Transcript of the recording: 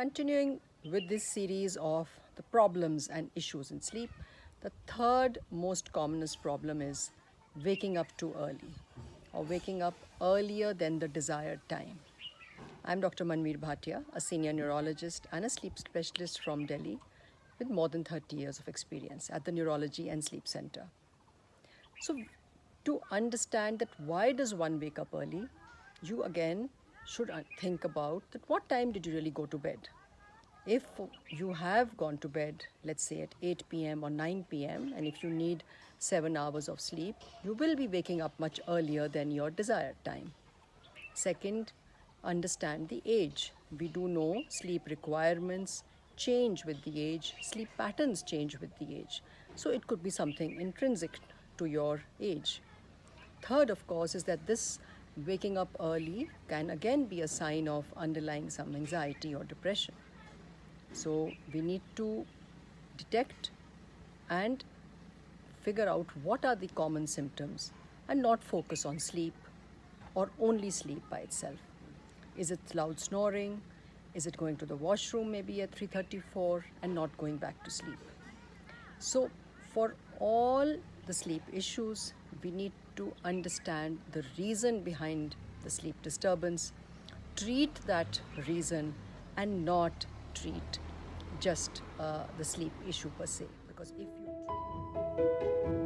Continuing with this series of the problems and issues in sleep, the third most commonest problem is waking up too early or waking up earlier than the desired time. I'm Dr. Manvir Bhatia, a senior neurologist and a sleep specialist from Delhi with more than 30 years of experience at the Neurology and Sleep Center. So to understand that why does one wake up early, you again should think about that what time did you really go to bed? If you have gone to bed, let's say at 8 p.m. or 9 p.m., and if you need seven hours of sleep, you will be waking up much earlier than your desired time. Second, understand the age. We do know sleep requirements change with the age, sleep patterns change with the age. So it could be something intrinsic to your age. Third, of course, is that this waking up early can again be a sign of underlying some anxiety or depression. So we need to detect and figure out what are the common symptoms and not focus on sleep or only sleep by itself. Is it loud snoring? Is it going to the washroom maybe at 3.34 and not going back to sleep? So for all the sleep issues, we need to understand the reason behind the sleep disturbance, treat that reason and not treat just uh, the sleep issue per se. Because if you